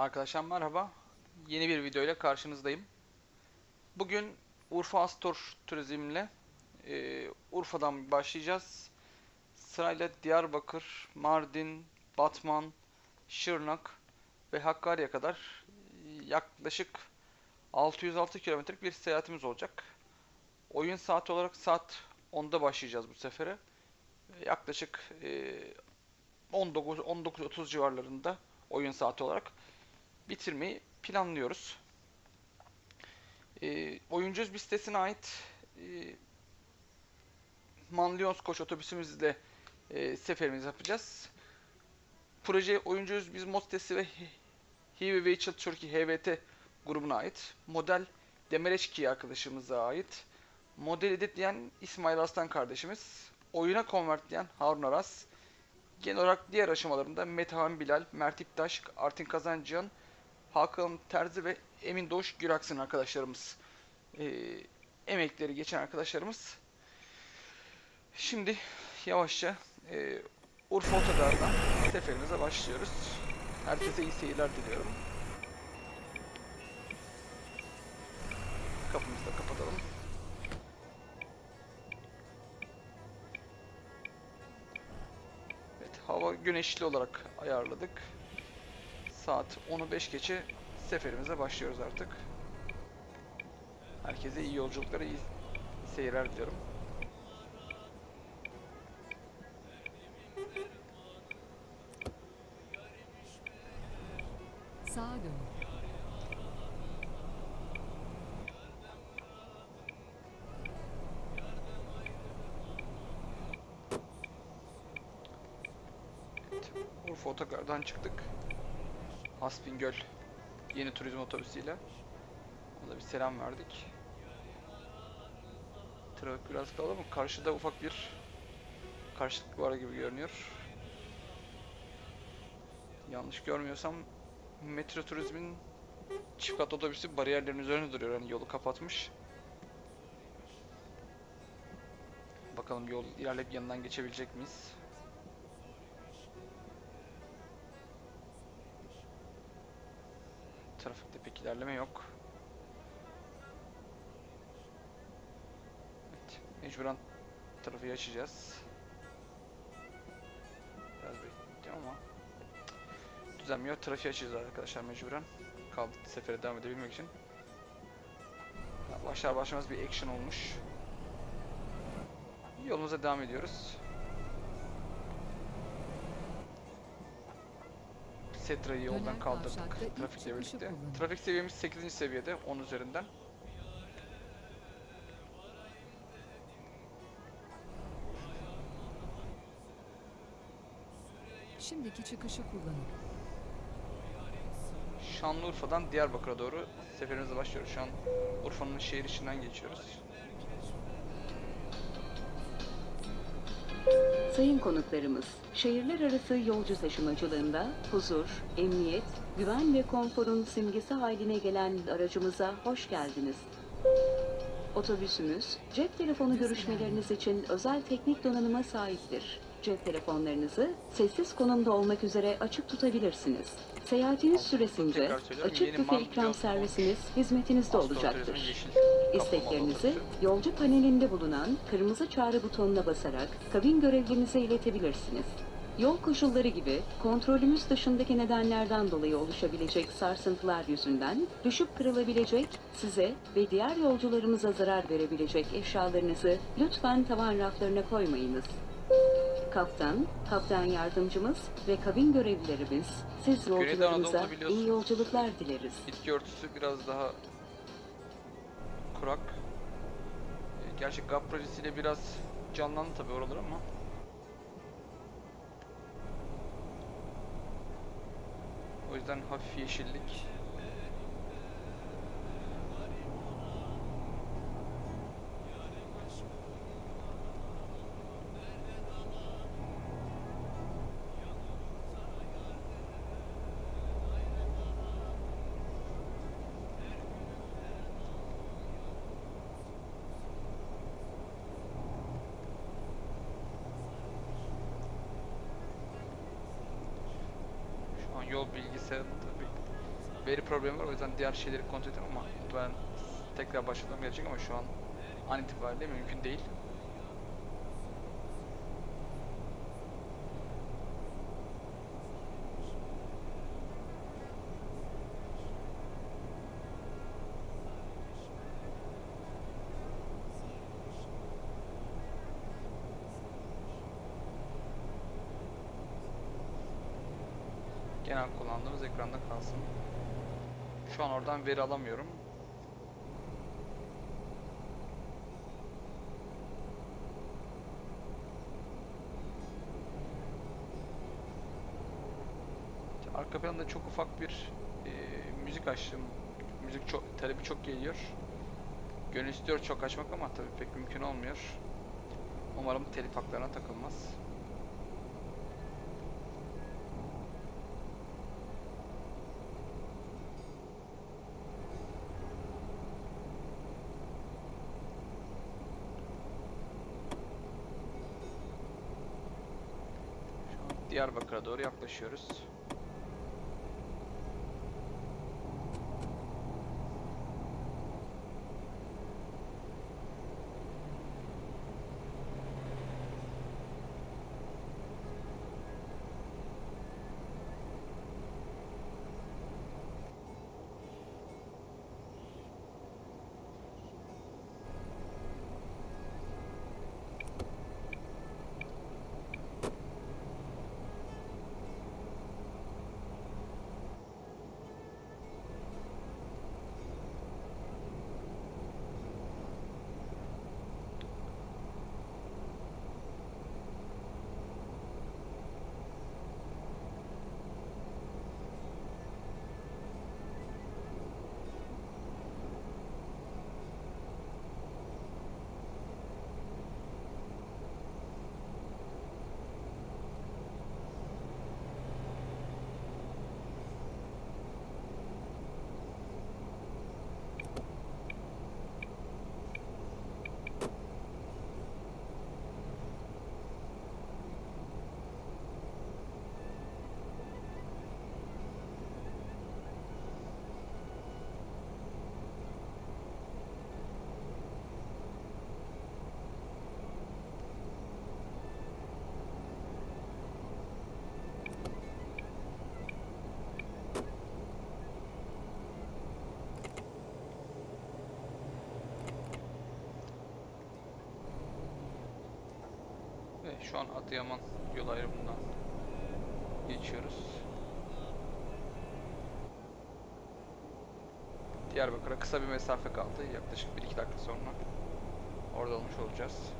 Arkadaşlar merhaba. Yeni bir video ile karşınızdayım. Bugün Urfa Astor Turizm'le e, Urfa'dan başlayacağız. Sırayla Diyarbakır, Mardin, Batman, Şırnak ve Hakkari'ye kadar e, yaklaşık 606 kilometrelik bir seyahatimiz olacak. Oyun saati olarak saat 10'da başlayacağız bu sefere. E, Yaklaşık e, 19 19.30 civarlarında oyun saati olarak bitirmeyi planlıyoruz. E, oyuncu bir sitesine ait e, Manlyons Koç otobüsümüzle e, seferimizi yapacağız. Proje oyuncuyuz biz mod sitesi ve Hivi Vehicle Turkey HVT grubuna ait. Model Demereçki arkadaşımıza ait. Model editleyen İsmail Aslan kardeşimiz. Oyuna konvertleyen Harun Aras. Genel olarak diğer aşamalarında Metehan Bilal, Mert İptaş, Artin Kazancıyan, Hakan Terzi ve Emin Doğuş Güraksın arkadaşlarımız. Ee, emekleri geçen arkadaşlarımız. Şimdi yavaşça e, Urfa Otogar'dan seferimize başlıyoruz. Herkese iyi seyirler diliyorum. Kapımızı da kapatalım. Evet, hava güneşli olarak ayarladık. Saat 10'u 5 geçe seferimize başlıyoruz artık. Herkese iyi yolculuklar, iyi seyirler diliyorum. Sağa dön. Evet, Urfa Otogar'dan çıktık. Hasbingöl yeni turizm otobüsüyle. Ona bir selam verdik. Trafik biraz kalabalık. Karşıda ufak bir karşılık var gibi görünüyor. Yanlış görmüyorsam Metro Turizm'in çift kat otobüsü bariyerlerin üzerinde duruyor. Yani yolu kapatmış. Bakalım yol ilerleyip yanından geçebilecek miyiz? Pek ilerleme yok. Evet, mecburen trafiği açacağız. Biraz bekleyeceğim ama düzenmiyor. Trafiği açacağız arkadaşlar mecburen. Kaldı sefere devam edebilmek için. Başlar başlamaz bir action olmuş. Yolumuza devam ediyoruz. Setra'yı yoldan kaldırdık trafikle birlikte. Trafik seviyemiz 8. seviyede 10 üzerinden. Şimdiki çıkışı kullanın. Şanlıurfa'dan Diyarbakır'a doğru seferimize başlıyoruz. Şu an Urfa'nın şehir içinden geçiyoruz. Sayın konuklarımız, şehirler arası yolcu taşımacılığında huzur, emniyet, güven ve konforun simgesi haline gelen aracımıza hoş geldiniz. Otobüsümüz, cep telefonu görüşmeleriniz için özel teknik donanıma sahiptir. Cep telefonlarınızı sessiz konumda olmak üzere açık tutabilirsiniz. Seyahatiniz süresince açık büfe ikram servisiniz hizmetinizde olacaktır. İsteklerinizi yolcu panelinde bulunan kırmızı çağrı butonuna basarak kabin görevlimize iletebilirsiniz. Yol koşulları gibi kontrolümüz dışındaki nedenlerden dolayı oluşabilecek sarsıntılar yüzünden düşüp kırılabilecek, size ve diğer yolcularımıza zarar verebilecek eşyalarınızı lütfen tavan raflarına koymayınız. Kaptan, kaptan yardımcımız ve kabin görevlilerimiz siz Güneydoğu yolcularımıza Anadolu'da biliyorsunuz. iyi yolculuklar dileriz. Bitki örtüsü biraz daha kurak. E, Gerçi GAP projesiyle biraz canlandı tabii oralar ama. O yüzden hafif yeşillik. Şu an yol bilgisayarında tabii veri problemi var o yüzden diğer şeyleri kontrol ettim ama ben tekrar başlamam gerekecek ama şu an an itibariyle mümkün değil. Genel kullandığımız ekranda kalsın. Şu an oradan veri alamıyorum. Arka planda çok ufak bir e, müzik açtım. Müzik çok talebi çok geliyor. Gönül istiyor çok açmak ama tabii pek mümkün olmuyor. Umarım telif haklarına takılmaz. Diyarbakır'a doğru yaklaşıyoruz. Şu an Adıyaman yol ayrımından geçiyoruz. Diyarbakır'a kısa bir mesafe kaldı. Yaklaşık 1-2 dakika sonra orada olmuş olacağız.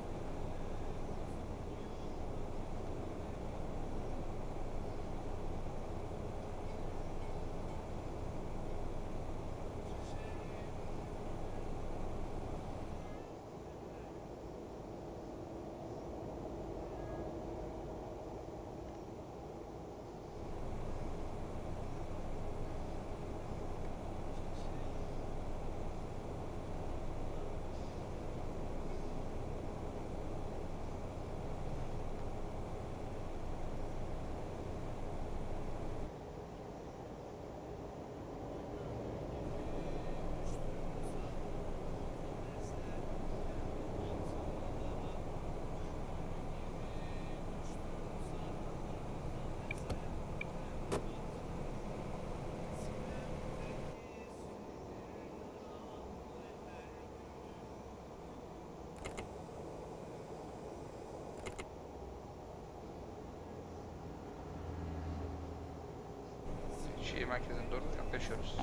Şehir merkezine doğru yaklaşıyoruz.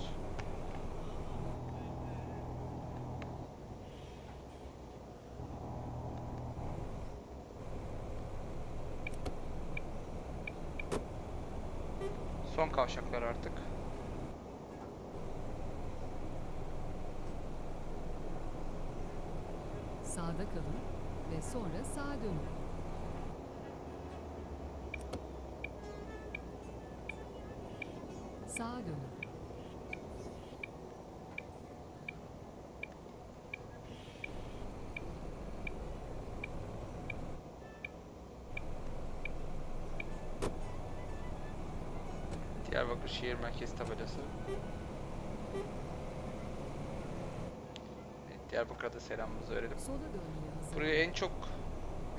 Son kavşaklar artık. Sağda kalın ve sonra sağa dönün. Sağa dönün. Diyarbakır şehir merkezi tabelası. Evet, Diyarbakır'a da selamımızı verelim. Buraya en çok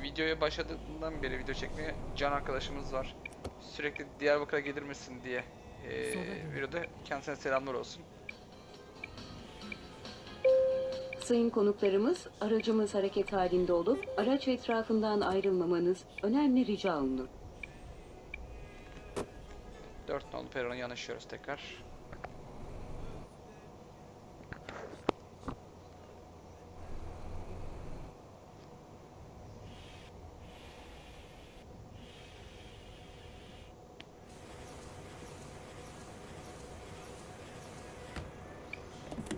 videoya başladığından beri video çekmeye can arkadaşımız var. Sürekli Diyarbakır'a gelir misin diye eee Sonra dön. videoda kendisine selamlar olsun. Sayın konuklarımız, aracımız hareket halinde olup araç etrafından ayrılmamanız önemli rica olunur. 4 nolu perona yanaşıyoruz tekrar.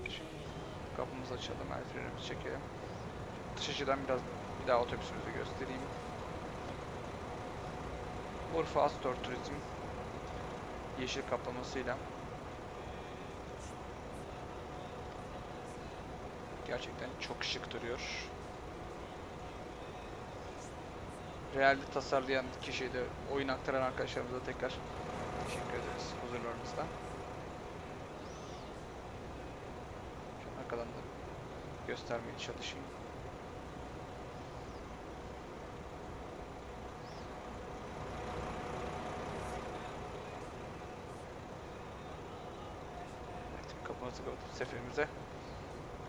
Şimdi kapımızı açalım, el frenimizi çekelim. Dış açıdan biraz bir daha otobüsümüzü göstereyim. Urfa Astor Turizm yeşil kaplamasıyla gerçekten çok şık duruyor. Realde tasarlayan kişiye de oyun aktaran arkadaşlarımıza tekrar teşekkür ederiz huzurlarınızda. Şu arkadan da göstermeye çalışayım. Kapımızı kapatıp seferimize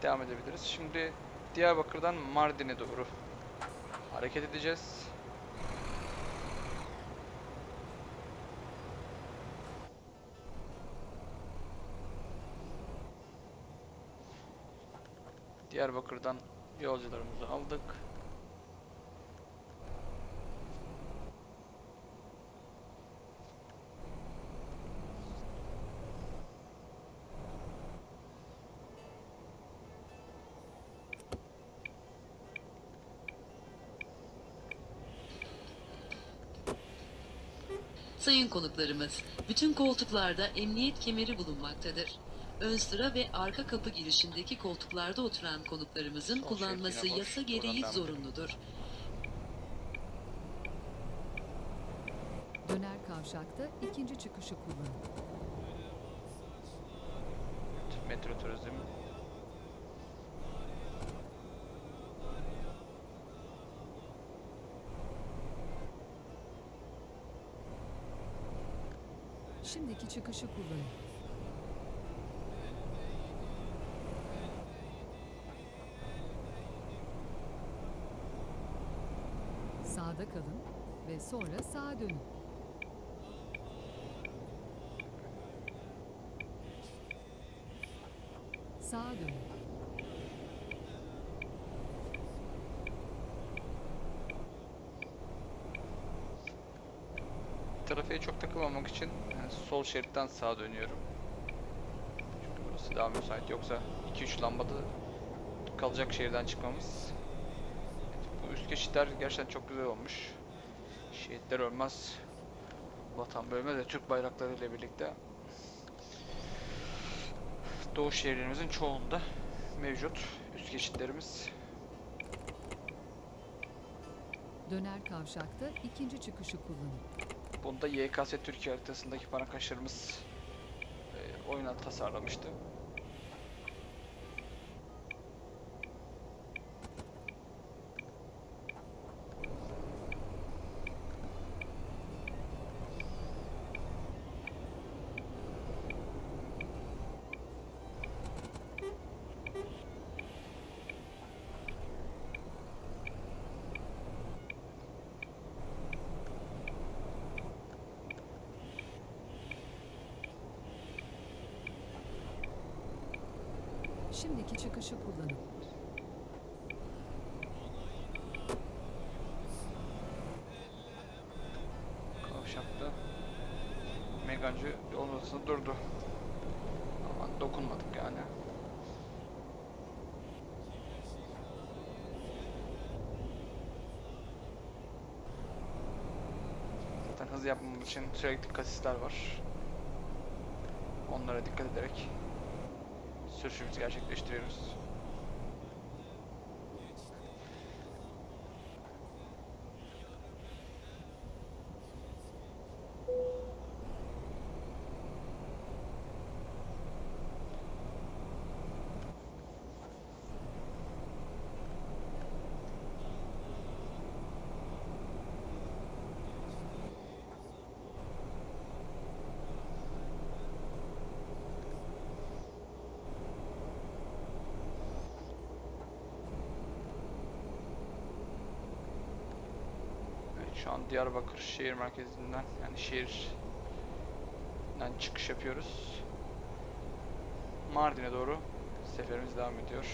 devam edebiliriz. Şimdi Diyarbakır'dan Mardin'e doğru hareket edeceğiz. Diyarbakır'dan yolcularımızı aldık. Sayın konuklarımız, bütün koltuklarda emniyet kemeri bulunmaktadır. Ön sıra ve arka kapı girişindeki koltuklarda oturan konuklarımızın Sol kullanması boş. yasa gereği zorunludur. Döner kavşakta ikinci çıkışı kullanın. Metro Turizm Şimdiki çıkışı kullanın. Sağda kalın ve sonra sağa dönün. Sağa dönün. trafiğe çok takılmamak için yani sol şeritten sağa dönüyorum. Çünkü burası daha müsait. Yoksa 2-3 lambada kalacak şehirden çıkmamız. Üst geçitler gerçekten çok güzel olmuş. Şehitler ölmez. Vatan bölmez de Türk bayrakları ile birlikte Doğu şehirlerimizin çoğunda mevcut üst geçitlerimiz. Döner kavşakta ikinci çıkışı kullanın. Bunda YKS Türkiye haritasındaki parakhaşlarımız e, oyuna tasarlamıştı. Şimdiki çıkışı kullanın. Kavşakta Megancı yolun durdu. Ama dokunmadık yani. Zaten hız yapmamız için sürekli kasisler var. Onlara dikkat ederek sürüşümüzü gerçekleştiriyoruz. Şu an Diyarbakır şehir merkezinden yani şehirden çıkış yapıyoruz. Mardin'e doğru seferimiz devam ediyor.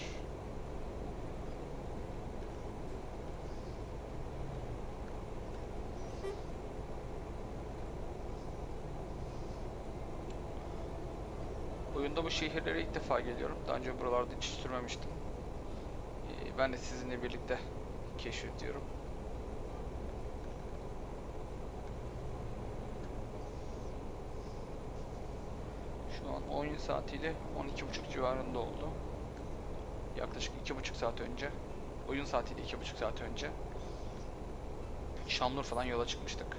Oyunda bu şehirlere ilk defa geliyorum. Daha önce buralarda hiç sürmemiştim. Ee, Ben de sizinle birlikte keşfediyorum. Şu an oyun saatiyle 12.30 civarında oldu. Yaklaşık 2.5 saat önce. Oyun saatiyle 2.5 saat önce. Şamlıurfa'dan yola çıkmıştık.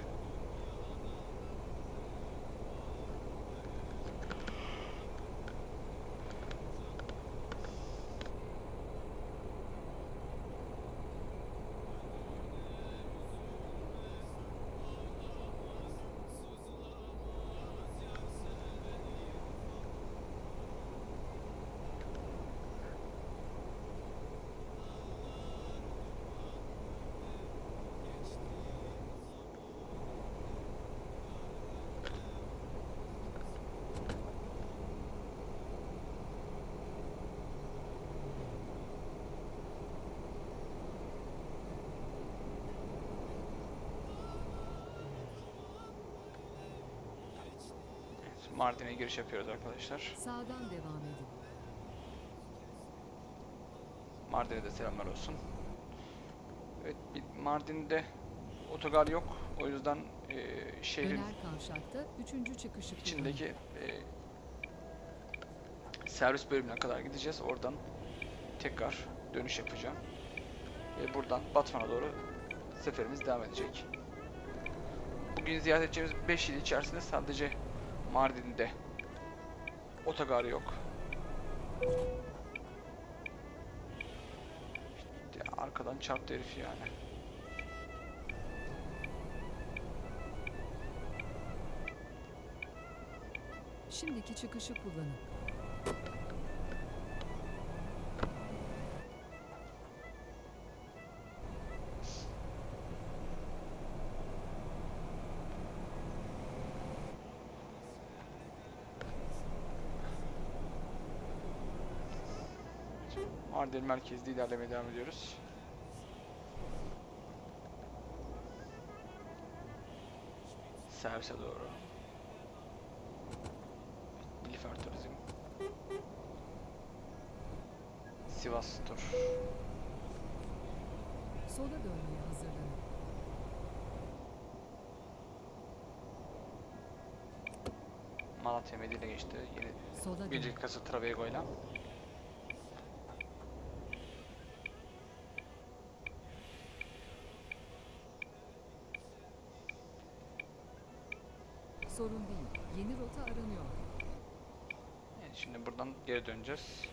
Evet, Mardin'e giriş yapıyoruz arkadaşlar. Sağdan devam edin. Mardin'e de selamlar olsun. Evet, Mardin'de otogar yok. O yüzden eee, şehrin üçüncü çıkışı içindeki eee, servis bölümüne kadar gideceğiz. Oradan tekrar dönüş yapacağım. Ve buradan Batman'a doğru seferimiz devam edecek. Bugün ziyaret edeceğimiz 5 il içerisinde sadece Mardin'de otogar yok. İşte arkadan çarptı herif yani. Şimdiki çıkışı kullanın. Mardin merkezde ilerlemeye devam ediyoruz. Servise doğru. Nilüfer Turizm. Sivas Tur. Sola dönmeye hazırlanın. Malatya Medine geçti. Yeni Sola dönün. Biricik Kası Travego ile. Sorun değil. Yeni rota aranıyor. Evet, şimdi buradan geri döneceğiz.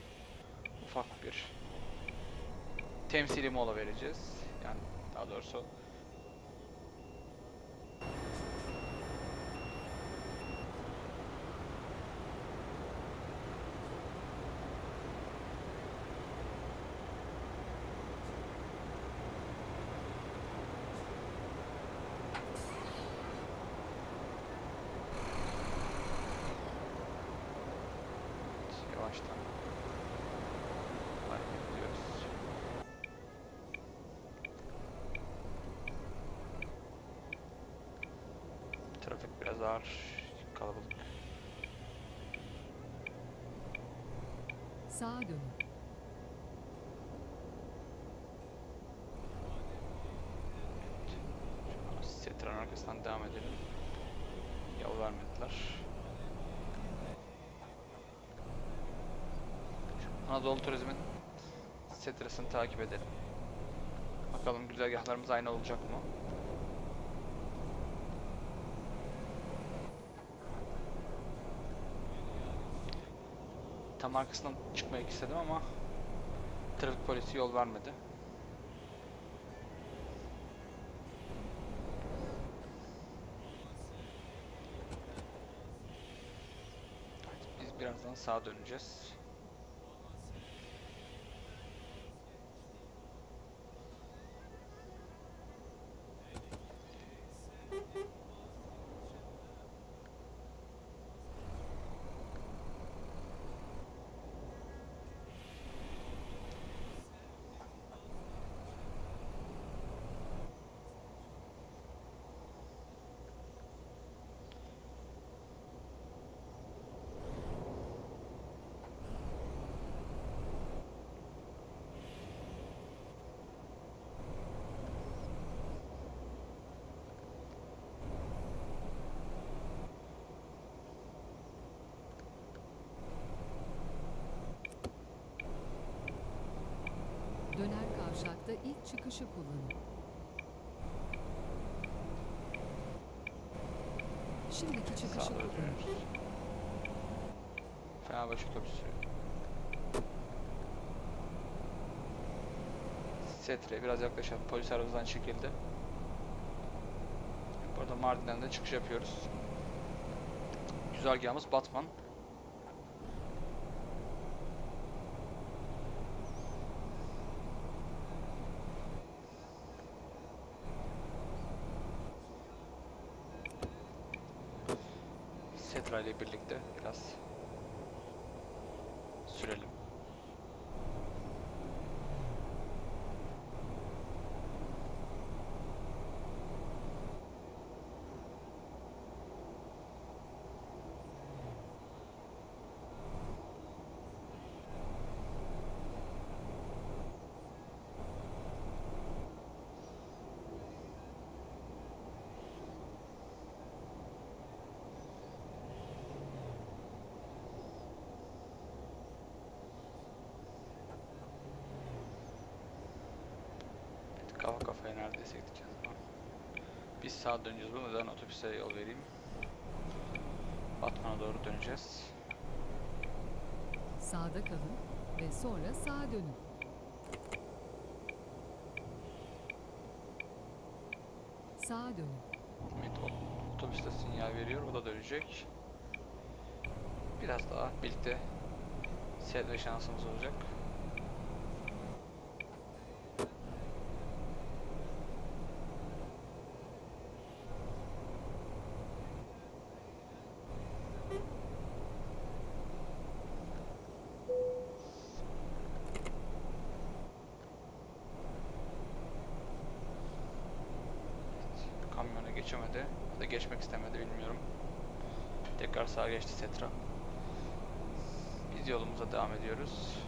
Ufak bir temsili mola vereceğiz. Yani daha doğrusu yavaştan hareket ediyoruz. Ağır, kalabalık. Sağa dönün. Setran arkasından devam edelim. Yol vermediler. Anadolu Turizm'in Setras'ını takip edelim. Bakalım güzergahlarımız aynı olacak mı? Tam arkasından çıkmak istedim ama trafik polisi yol vermedi. Biz birazdan sağa döneceğiz. Kavşakta ilk çıkışı kullanın. Şimdiki çıkışı doğru kullanın. dönüyoruz. Fenerbahçe otobüsü. Setre biraz yaklaşalım. Polis aramızdan çekildi. Burada Mardin'den de çıkış yapıyoruz. Güzergahımız Batman. Setra ile birlikte biraz neredeyse gideceğiz. Biz sağa döneceğiz. Bu neden otobüse yol vereyim. Batman'a doğru döneceğiz. Sağda kalın ve sonra sağa dönün. Sağa dönün. Evet, o- otobüs de sinyal veriyor. O da dönecek. Biraz daha birlikte seyretme şansımız olacak. Geçemedi. Ya da geçmek istemedi bilmiyorum. Tekrar sağa geçti Setra. Biz yolumuza devam ediyoruz.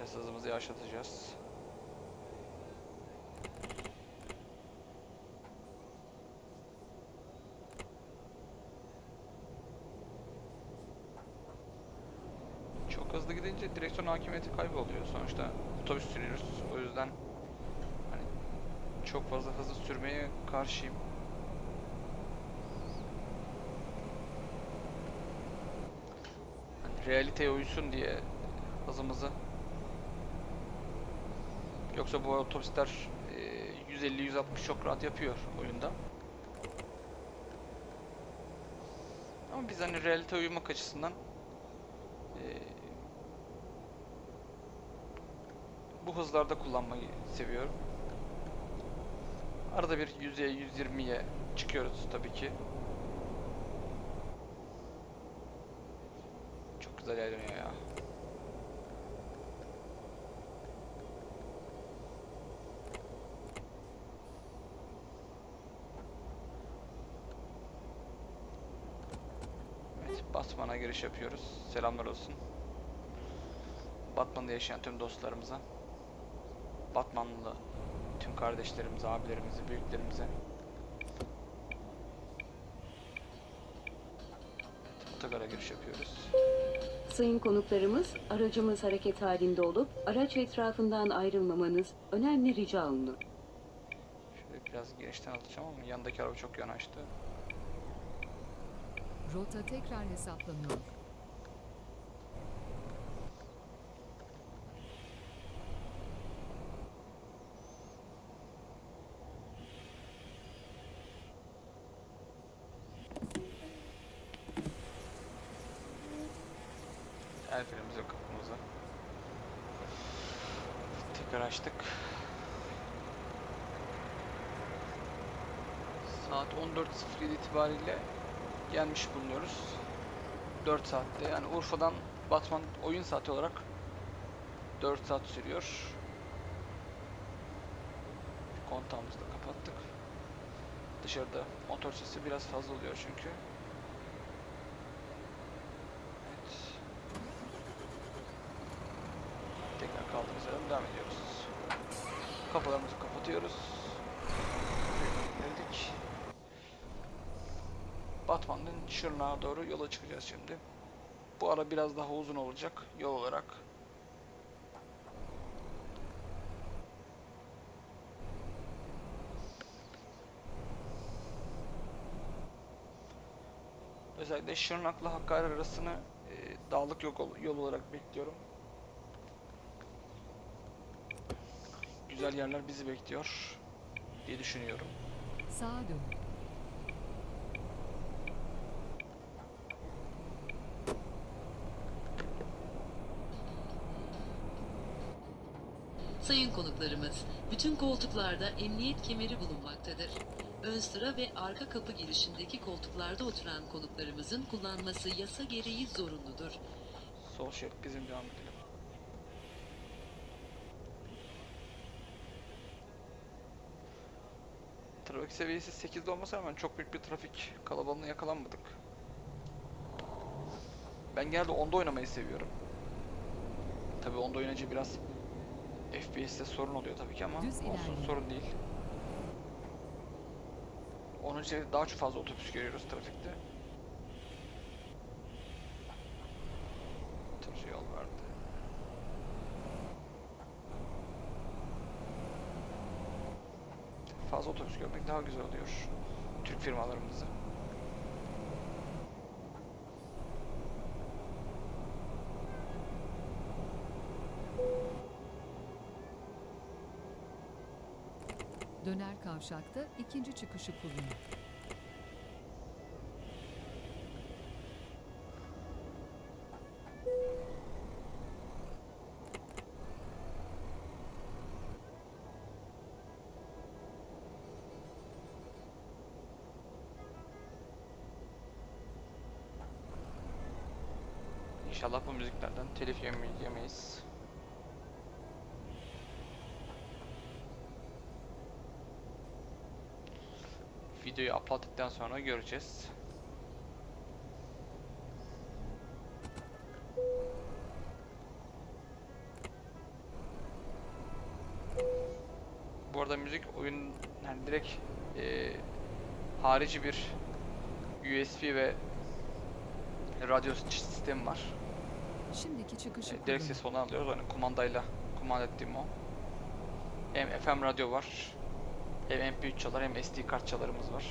Biraz hızımızı yavaşlatacağız. Çok hızlı gidince direksiyon hakimiyeti kayboluyor. Sonuçta otobüs sürüyoruz. O yüzden hani çok fazla hızlı sürmeye karşıyım. Hani realiteye uysun diye hızımızı Yoksa bu otobüsler e, 150-160 çok rahat yapıyor oyunda. Ama biz hani realite uyumak açısından e, bu hızlarda kullanmayı seviyorum. Arada bir 100'ye 120'ye çıkıyoruz tabii ki. Çok güzel ilerliyor ya. Evet, Batman'a giriş yapıyoruz. Selamlar olsun. Batman'da yaşayan tüm dostlarımıza, Batmanlı tüm kardeşlerimize, abilerimize, büyüklerimize. Otogara giriş yapıyoruz. Sayın konuklarımız, aracımız hareket halinde olup araç etrafından ayrılmamanız önemli rica olunur. Şöyle biraz genişten alacağım ama yanındaki araba çok yanaştı. Rota tekrar hesaplanıyor. El frenimizi kapımızı haritamızı. Tekrar açtık. Saat 14.07 itibariyle gelmiş bulunuyoruz. 4 saatte yani Urfa'dan Batman oyun saati olarak 4 saat sürüyor. Kontağımızı da kapattık. Dışarıda motor sesi biraz fazla oluyor çünkü. Evet. Tekrar kaldığımız yerden devam ediyoruz. Kapılarımızı kapatıyoruz. Geldik. Batman'ın Şırnak'a doğru yola çıkacağız şimdi. Bu ara biraz daha uzun olacak yol olarak. Özellikle Şırnak'la Hakkari arasını e, dağlık yol, yol olarak bekliyorum. Güzel yerler bizi bekliyor diye düşünüyorum. Sağa dönün. Sayın konuklarımız, bütün koltuklarda emniyet kemeri bulunmaktadır. Ön sıra ve arka kapı girişindeki koltuklarda oturan konuklarımızın kullanması yasa gereği zorunludur. Sol şerit bizim devam edelim. Trafik seviyesi 8'de olmasına rağmen çok büyük bir trafik kalabalığına yakalanmadık. Ben genelde 10'da oynamayı seviyorum. Tabi 10'da oynayınca biraz FPS'te sorun oluyor tabii ki ama olsun sorun değil. Onun için daha çok fazla otobüs görüyoruz trafikte. Tır yol verdi. Fazla otobüs görmek daha güzel oluyor. Türk firmalarımızı. Döner kavşakta ikinci çıkışı kullanın. İnşallah bu müziklerden telif yeme- yemeyiz. Videoyu uploadladıktan sonra göreceğiz. Bu arada müzik oyun yani direkt eee, harici bir USB ve radyo sistemi var. Şimdiki çıkışı E, direkt ses onu alıyoruz. Hani kumandayla kumanda ettiğim o. Hem FM radyo var. Hem MP3 çalar hem SD kart çalarımız var.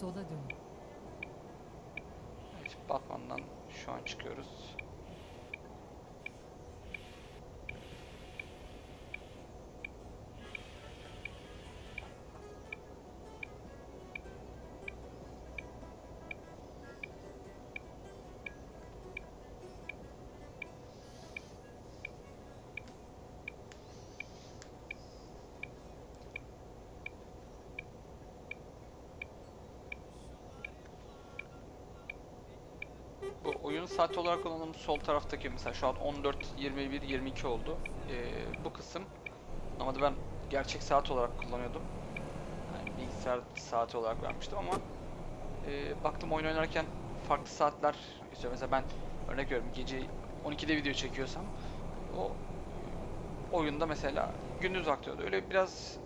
Sola dönün. Evet, Batman'dan şu an çıkıyoruz. Oyun saati olarak kullandığımız sol taraftaki mesela şu an 14, 21, 22 oldu. Ee, bu kısım normalde ben gerçek saat olarak kullanıyordum. Yani bilgisayar saati olarak vermiştim ama e, baktım oyun oynarken farklı saatler istiyor. Mesela ben örnek veriyorum gece 12'de video çekiyorsam o oyunda mesela gündüz aktıyordu. Öyle biraz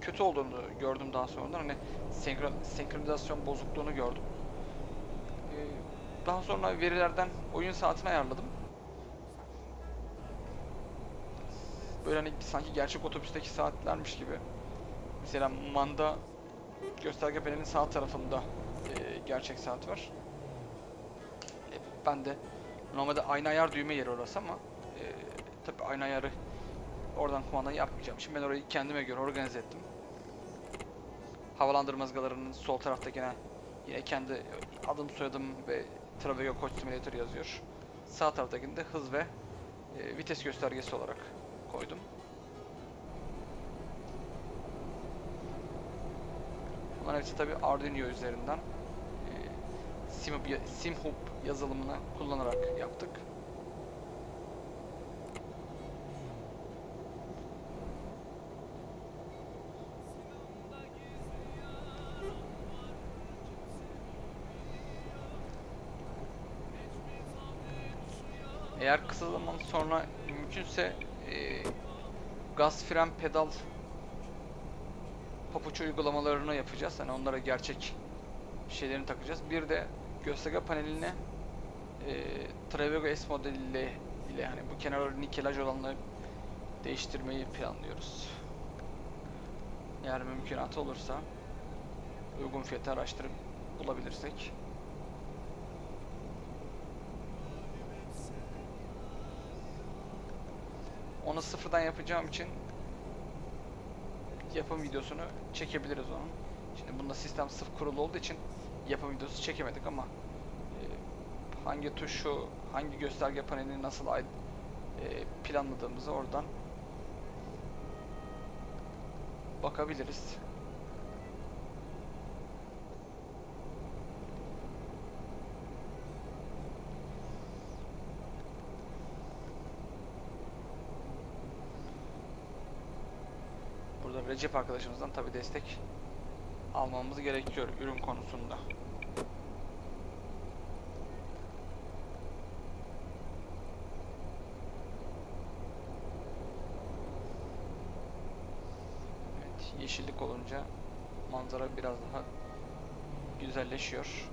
kötü olduğunu gördüm daha sonradan. Hani senkron, senkronizasyon bozukluğunu gördüm. Daha sonra verilerden oyun saatini ayarladım. Böyle hani sanki gerçek otobüsteki saatlermiş gibi. Mesela manda gösterge panelinin sağ tarafında e, gerçek saat var. E, ben de normalde aynı ayar düğme yeri orası ama e, tabi aynı ayarı oradan kumanda yapmayacağım. Şimdi ben orayı kendime göre organize ettim. havalandırma ızgalarının sol taraftakine yine kendi adım soyadım ve Travego Coach Simulator yazıyor. Sağ taraftakini de hız ve e, vites göstergesi olarak koydum. Bunların hepsi tabi Arduino üzerinden e, Simhub yazılımını kullanarak yaptık. Eğer kısa zaman sonra mümkünse e, gaz fren pedal papuç uygulamalarını yapacağız. Hani onlara gerçek şeylerini takacağız. Bir de gösterge paneline e, Travego S modeliyle ile yani bu kenarları nikelaj olanları değiştirmeyi planlıyoruz. Eğer mümkünatı olursa uygun fiyatı araştırıp bulabilirsek. Onu sıfırdan yapacağım için yapım videosunu çekebiliriz onun. Şimdi bunda sistem sıfır kurulu olduğu için yapım videosu çekemedik ama e, hangi tuşu, hangi gösterge panelini nasıl e, planladığımızı oradan bakabiliriz. Burada Recep arkadaşımızdan tabi destek almamız gerekiyor ürün konusunda. Evet, yeşillik olunca manzara biraz daha güzelleşiyor.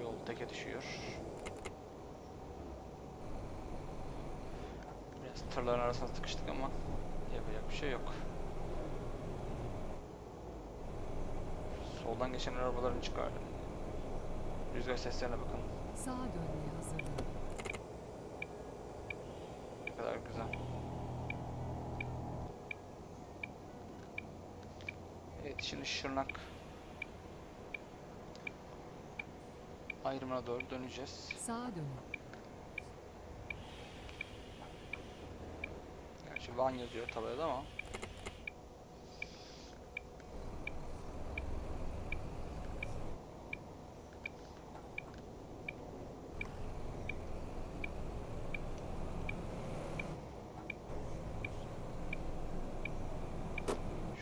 Yol teke düşüyor. Biraz tırların arasına sıkıştık ama yapacak bir şey yok. Soldan geçen arabaların çıkar. Rüzgar seslerine bakın. Sağa dönmeye hazırlanın. Ne kadar güzel. Evet şimdi Şırnak ayrımına doğru döneceğiz. Sağa dönün. Gerçi Van yazıyor tabelada ama.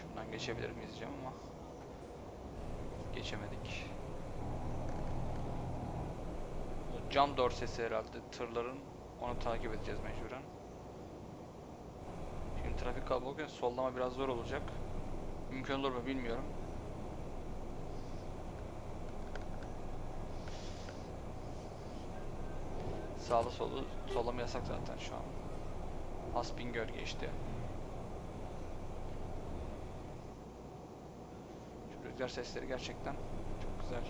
Şuradan geçebilir miyiz diyeceğim ama geçemedik. Bu Cam dorsesi herhalde tırların onu takip edeceğiz mecburen. Şimdi trafik kalabalıkken sollama biraz zor olacak. Mümkün olur mu bilmiyorum. Sağlı solu sollama yasak zaten şu an. Aspingöl geçti. Şu rüzgar sesleri gerçekten çok güzel.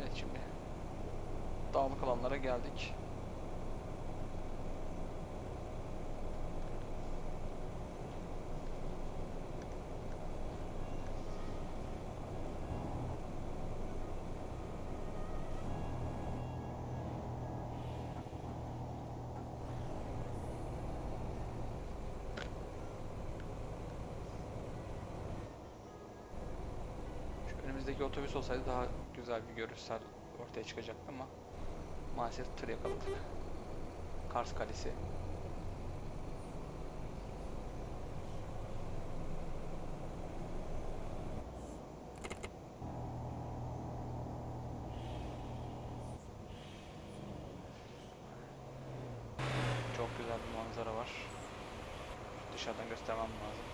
Evet şimdi dağlık alanlara geldik. Şu otobüs olsaydı daha güzel bir görüntüsel ortaya çıkacaktı ama maalesef tır yakaladık. Kars Kalesi. Çok güzel bir manzara var. Dışarıdan göstermem lazım.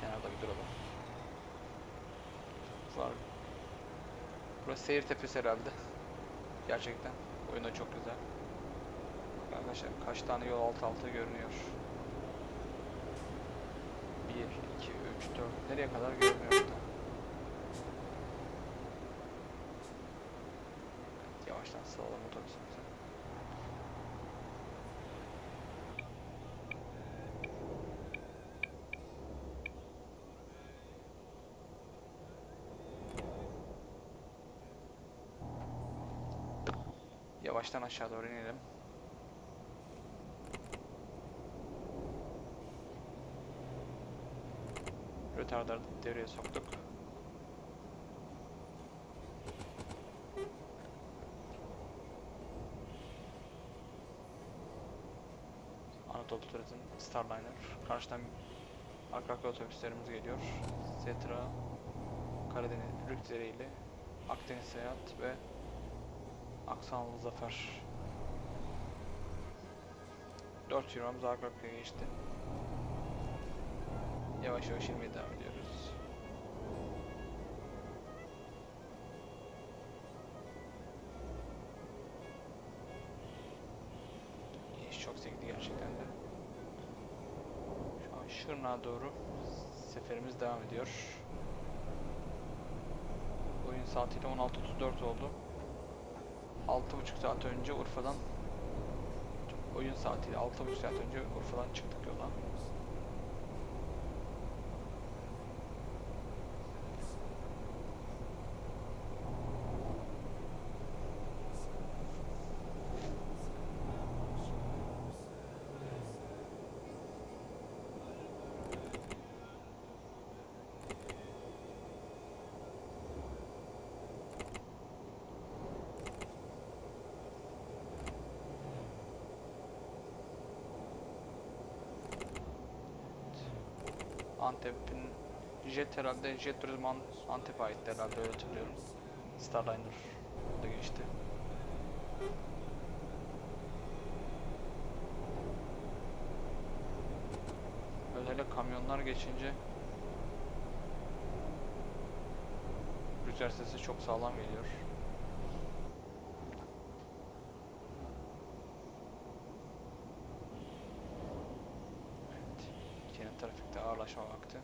Kenarda bir duralım. Burası seyir tepesi herhalde. Gerçekten. Oyunda çok güzel. Arkadaşlar kaç tane yol alt alta görünüyor. 1, 2, 3, 4. Nereye kadar görünüyor burada? Evet, yavaştan sağlam otobüsümüze. Yavaştan aşağı doğru inelim. Retardarı devreye soktuk. Anadolu Turizm Starliner. Karşıdan arka arka otobüslerimiz geliyor. Zetra, Karadeniz, Rükdereli, Akdeniz Seyahat ve Aksanlı Zafer. 4 Euro'muz arka arkaya geçti. Yavaş yavaş inmeye devam ediyoruz. İş çok zevkli gerçekten de. Şu an Şırnak'a doğru seferimiz devam ediyor. Oyun saatiyle 16.34 oldu. 6.5 saat önce Urfa'dan oyun saatiyle 6.5 saat önce Urfa'dan çıktık yola. Antep'in Jet herhalde Jet Turizm An- Antep'e ait herhalde öyle hatırlıyorum. Starliner da geçti. Özellikle kamyonlar geçince rüzgar sesi çok sağlam geliyor. Evet. Yine trafikte ağırlaşma vakti.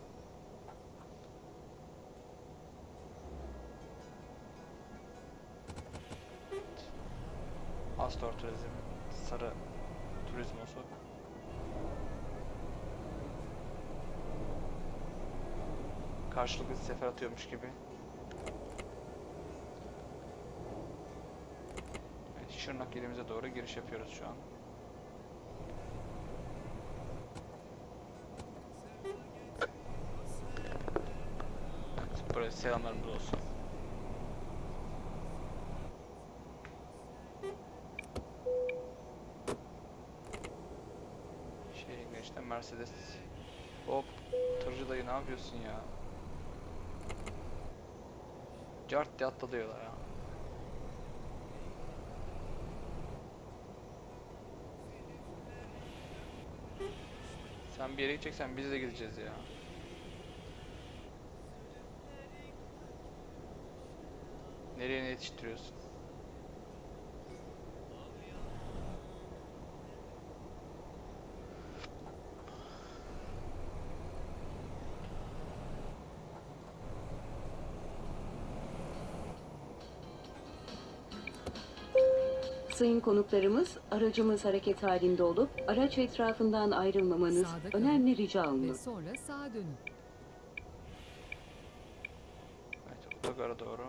Evet. Astor Turizm, Sarı Turizmosu. Karşılıklı sefer atıyormuş gibi. Evet, Şırnak ilimize doğru giriş yapıyoruz şu an. Evet, buraya selamlarımız olsun. Mercedes. Hop, tırcı dayı ne yapıyorsun ya? Cart diye atladıyorlar ya. Sen bir yere gideceksen biz de gideceğiz ya. Nereye ne yetiştiriyorsun? Sayın konuklarımız, aracımız hareket halinde olup araç etrafından ayrılmamanız Sağda kalın. önemli rica Ve olunur. sonra sağa dönün. Evet, otogara doğru.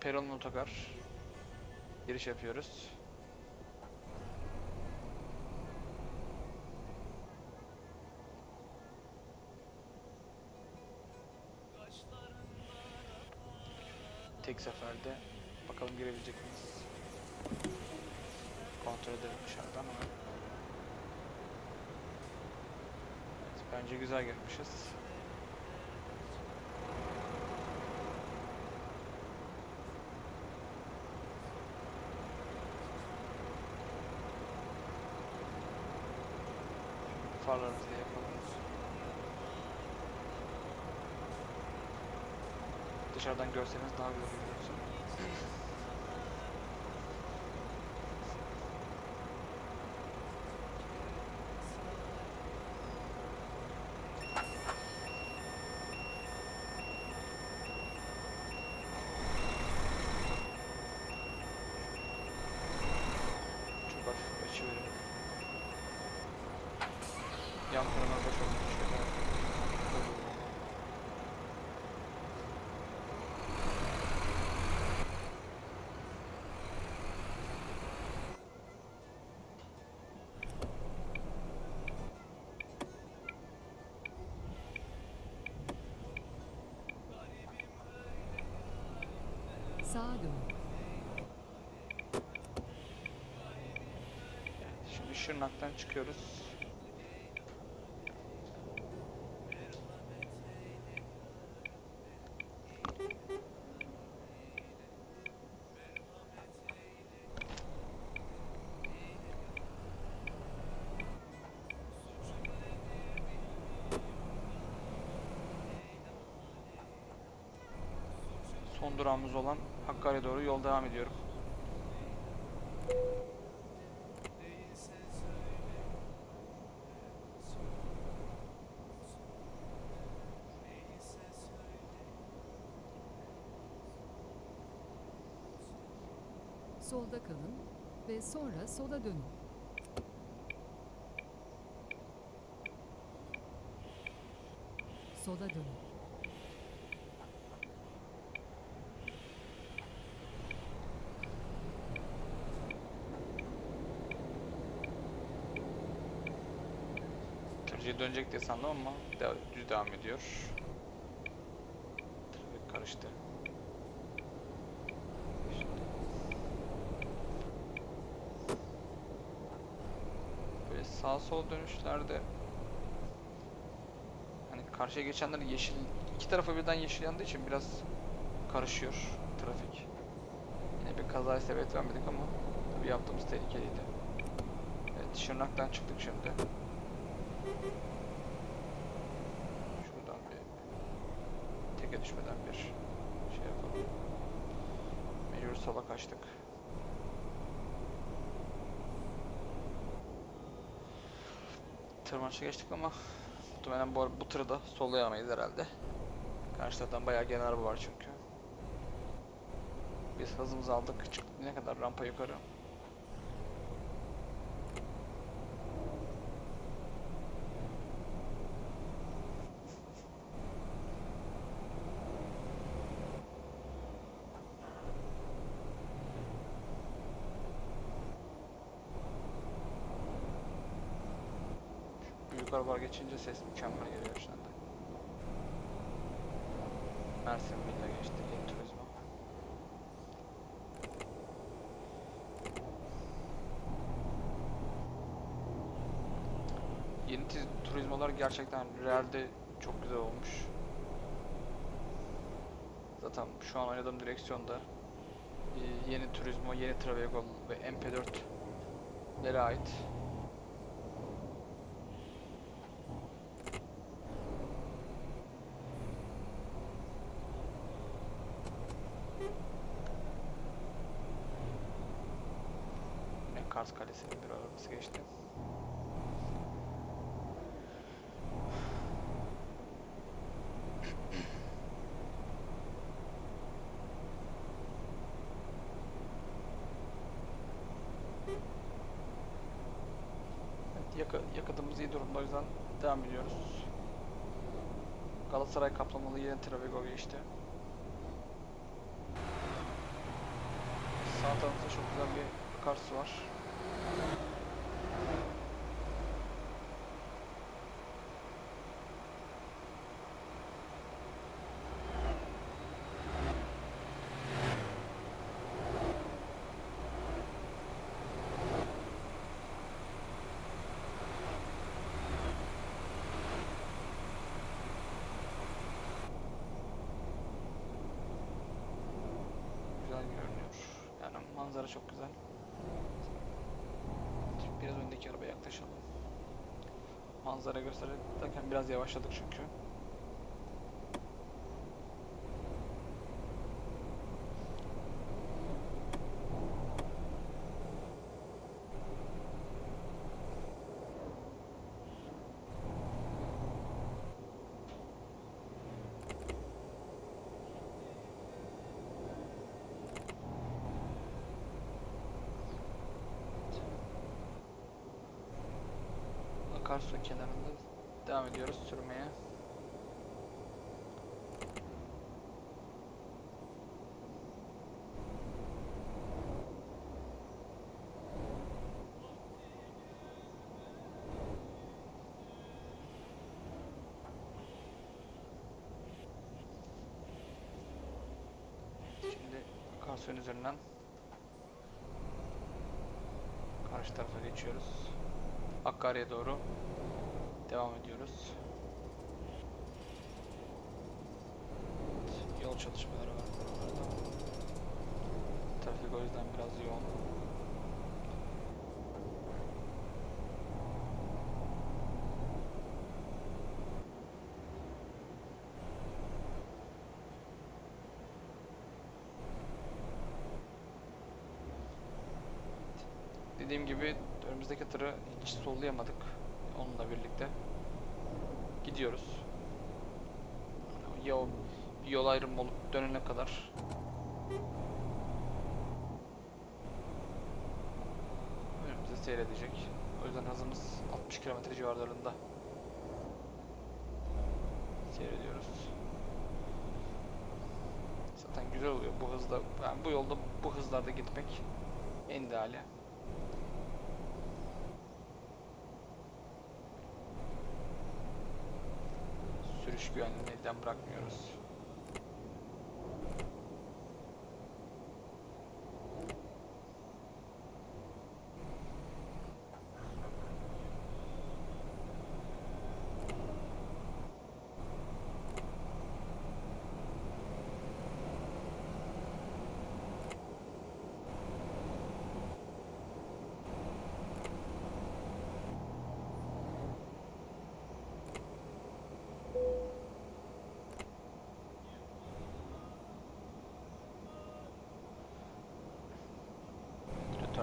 Peron otogar. Giriş yapıyoruz. Tek seferde bakalım girebilecek miyiz? Kontrol edelim dışarıdan ama. Evet, bence güzel girmişiz. Farlarımızı yapalım. Dışarıdan görseniz daha güzel görüyorsun. Dönün. Şimdi Şırnak'tan çıkıyoruz. Son durağımız olan Hakkari'ye doğru yol devam ediyorum. Solda kalın ve sonra sola dönün. Sola dönün. Tırcıya dönecek diye sandım ama düz devam ediyor. Trafik karıştı. Böyle sağ sol dönüşlerde hani karşıya geçenler yeşil iki tarafa birden yeşil yandığı için biraz karışıyor trafik. Yine bir kazaya sebep vermedik ama tabii yaptığımız tehlikeliydi. Evet Şırnak'tan çıktık şimdi. Şuradan bir teke düşmeden bir şey yapalım. Mecbur sola kaçtık. Tırmanışa geçtik ama muhtemelen bu, bu tırı da sollayamayız herhalde. Karşı taraftan bayağı gelen araba var çünkü. Biz hızımızı aldık. Çıktık ne kadar rampa yukarı. Büyük arabalar geçince ses mükemmel geliyor şu anda. Mersin Villa geçti, Yeni Turizmo. Yeni turizmolar gerçekten realde çok güzel olmuş. Zaten şu an oynadığım direksiyonda e, yeni Turismo, yeni Travegol ve MP4'lere ait. Yine Kars Arabası geçti. Yakı, yakıtımız iyi durumda o yüzden devam ediyoruz. Galatasaray kaplamalı yeni Travego geçti. Sağ tarafta çok güzel bir akarsu var. Güzel görünüyor. Yani manzara çok güzel. Biraz öndeki arabaya yaklaşalım. Manzara gösterirken biraz yavaşladık çünkü. Akarsu kenarında devam ediyoruz sürmeye. Şimdi akarsuyun üzerinden karşı tarafa geçiyoruz. Hakkari'ye doğru devam ediyoruz. Yol çalışmaları var buralarda. Trafik o yüzden biraz yoğun. Dediğim gibi önümüzdeki tırı hiç sollayamadık. Onunla birlikte. Gidiyoruz. Ya o bir yol ayrımı olup dönene kadar. Önümüzde seyredecek. O yüzden hızımız 60 km civarlarında. Seyrediyoruz. Zaten güzel oluyor bu hızda. Yani bu yolda bu hızlarda gitmek en ideali. Sürüş güvenliğini elden bırakmıyoruz.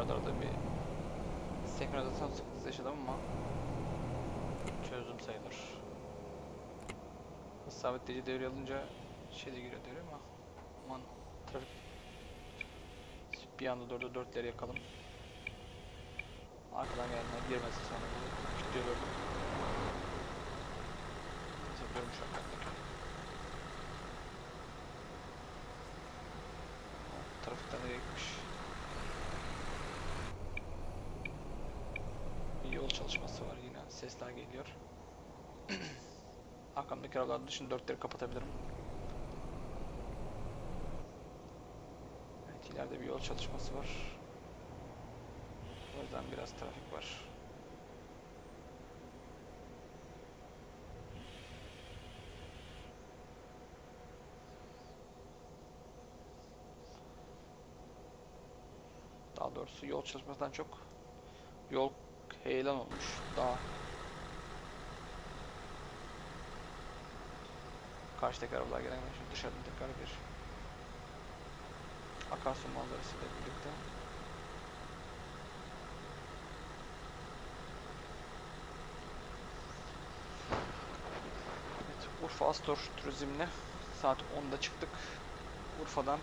Rötarlarda bir senkronizasyon sıkıntısı yaşadım ama çözdüm sayılır. Sabitleyici devreye alınca şey de giriyor devre ama aman trafik bir anda dörde dörtleri yakalım. Arkadan gelenler girmesin sonra bu kilitliyor gördüm. Yapıyorum şu an. Trafikten nereye gitmiş? Bir yol çalışması var yine sesler geliyor. Arkamdaki arabalar dışında dörtleri kapatabilirim. Evet ileride bir yol çalışması var. O yüzden biraz trafik var. Daha doğrusu yol çalışmasından çok yol heyelan olmuş. Daha karşıdaki arabalar gelen şimdi dışarıdan tekrar bir akarsu manzarasıyla birlikte Evet, Urfa Astor Turizm'le saat 10'da çıktık. Urfa'dan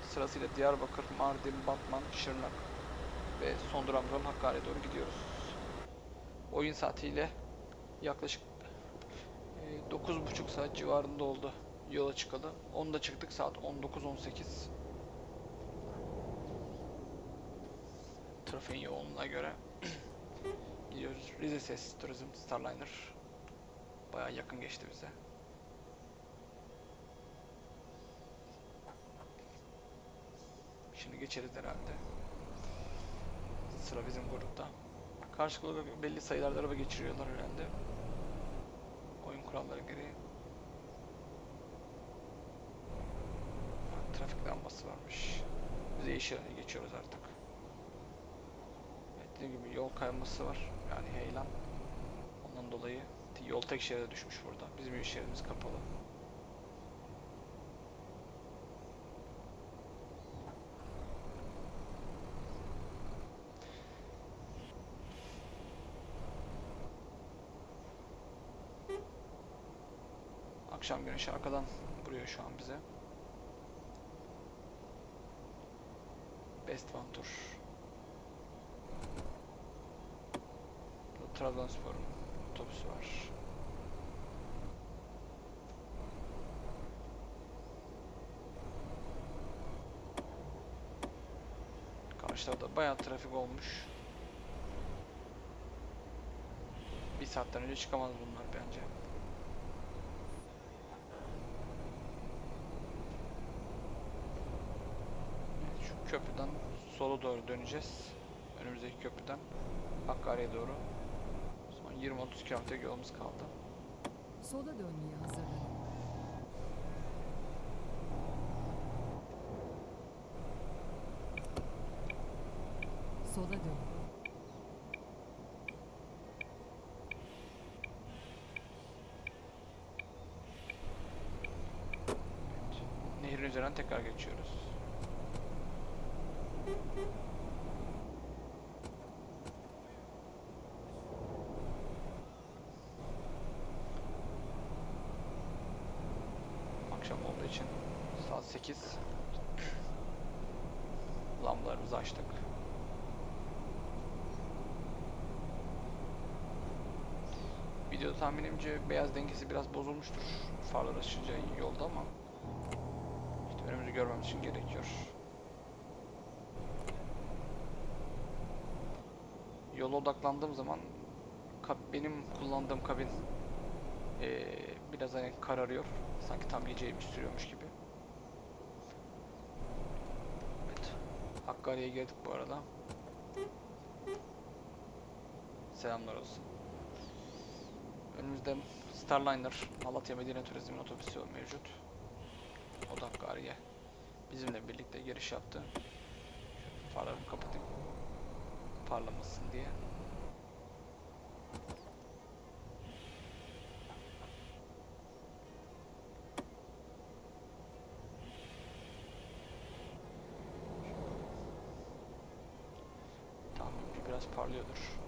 sırasıyla Diyarbakır, Mardin, Batman, Şırnak ve son durağımız olan Hakkari'ye doğru gidiyoruz. Oyun saatiyle yaklaşık e, 9,5 saat civarında oldu yola çıkalı. 10'da çıktık saat 19.18. Trafiğin yoğunluğuna göre gidiyoruz. Rize Ses Turizm Starliner. Bayağı yakın geçti bize. Şimdi geçeriz herhalde. Sıra bizim grupta. Karşılıklı belli sayılarda araba geçiriyorlar herhalde. Oyun kuralları gereği. Trafik lambası varmış. Biz yeşil geçiyoruz artık. Evet, dediğim gibi yol kayması var. Yani heyelan. Ondan dolayı yol tek şeride düşmüş burada. Bizim bir şeridimiz kapalı. Akşam güneşi arkadan vuruyor şu an bize. Best One Tour. Trabzonspor'un otobüsü var. Karşılarda bayağı trafik olmuş. Bir saatten önce çıkamaz bunlar bence. Evet, şu köprüden sola doğru döneceğiz. Önümüzdeki köprüden Hakkari'ye doğru. Son 20-30 kilometre yolumuz kaldı. Sola dönmeye hazırlanın. Sola. Evet. Nehrin üzerinden tekrar geçiyoruz. Akşam olduğu için saat 8 lambalarımızı açtık. Video tahminimce beyaz dengesi biraz bozulmuştur farlar açınca yolda ama işte önümüzü görmemiz için gerekiyor. Yola odaklandığım zaman benim kullandığım kabin eee, biraz hani kararıyor. Sanki tam bir sürüyormuş gibi. Evet. Hakkari'ye geldik bu arada. Selamlar olsun. Önümüzde Starliner Malatya Medine Turizm'in otobüsü mevcut. O da Hakkari'ye bizimle birlikte giriş yaptı. Şöyle farlarımı kapatayım. Parlamasın diye. Tahminimce biraz parlıyordur.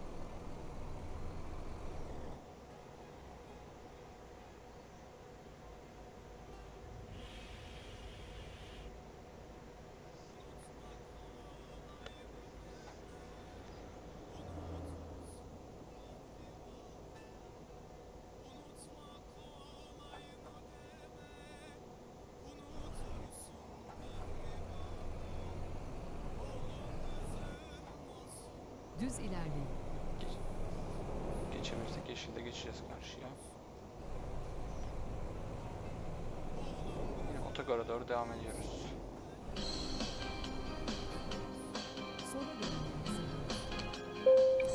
Düz ilerleyin. Geçemirsek yeşilde geçeceğiz karşıya. Yine otogara doğru devam ediyoruz.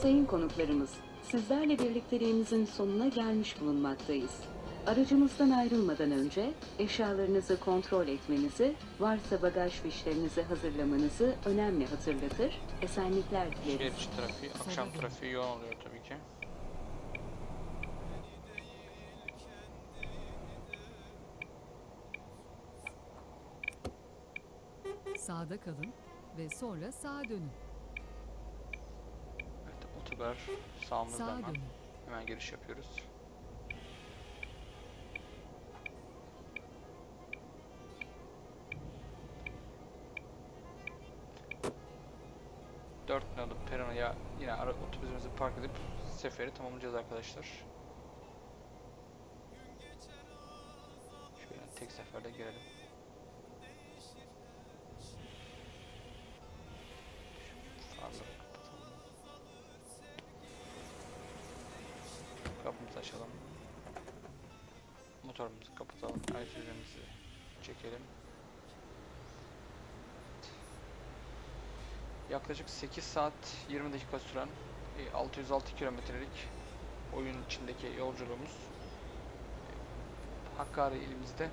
Sayın konuklarımız, sizlerle birlikteliğimizin sonuna gelmiş bulunmaktayız. Aracımızdan ayrılmadan önce eşyalarınızı kontrol etmenizi, varsa bagaj fişlerinizi hazırlamanızı önemli hatırlatır, esenlikler Şehir dileriz. içi trafiği, akşam trafiği yoğun oluyor tabii ki. Sağda kalın ve sonra sağa dönün. Evet, otogar sağımızda Sağa hemen. dönün. Hemen giriş yapıyoruz. Park edip seferi tamamlayacağız arkadaşlar. Şöyle tek seferde kapatalım. Kapımızı açalım. Motorumuzu kapatalım. Üzerimizi çekelim. Yaklaşık 8 saat 20 dakika süren 606 kilometrelik oyun içindeki yolculuğumuz e, Hakkari ilimizde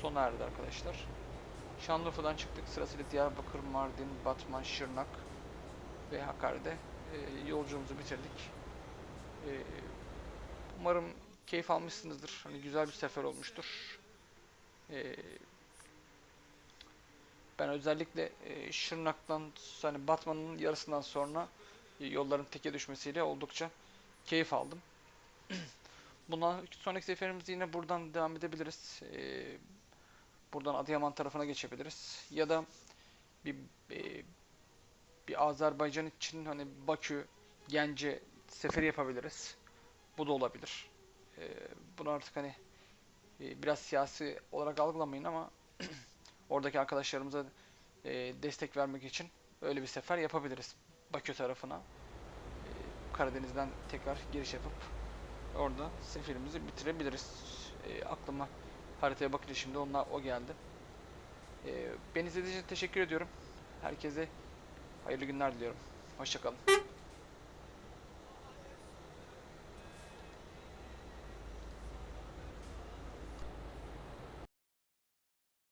sona erdi arkadaşlar. Şanlıurfa'dan çıktık. Sırasıyla Diyarbakır, Mardin, Batman, Şırnak ve Hakkari'de e, yolculuğumuzu bitirdik. E, umarım keyif almışsınızdır. Hani güzel bir sefer olmuştur. E, ben özellikle e, Şırnak'tan hani Batman'ın yarısından sonra e, yolların teke düşmesiyle oldukça keyif aldım. Buna sonraki seferimizde yine buradan devam edebiliriz. E, buradan Adıyaman tarafına geçebiliriz. Ya da bir e, bir Azerbaycan için hani Bakü, Gence seferi yapabiliriz. bu da olabilir. E, bunu artık hani e, biraz siyasi olarak algılamayın ama oradaki arkadaşlarımıza e, destek vermek için öyle bir sefer yapabiliriz. Bakü tarafına. E, Karadeniz'den tekrar giriş yapıp orada seferimizi bitirebiliriz. E, aklıma haritaya bakınca şimdi onlar o geldi. E, beni izlediğiniz için teşekkür ediyorum. Herkese hayırlı günler diliyorum. Hoşçakalın.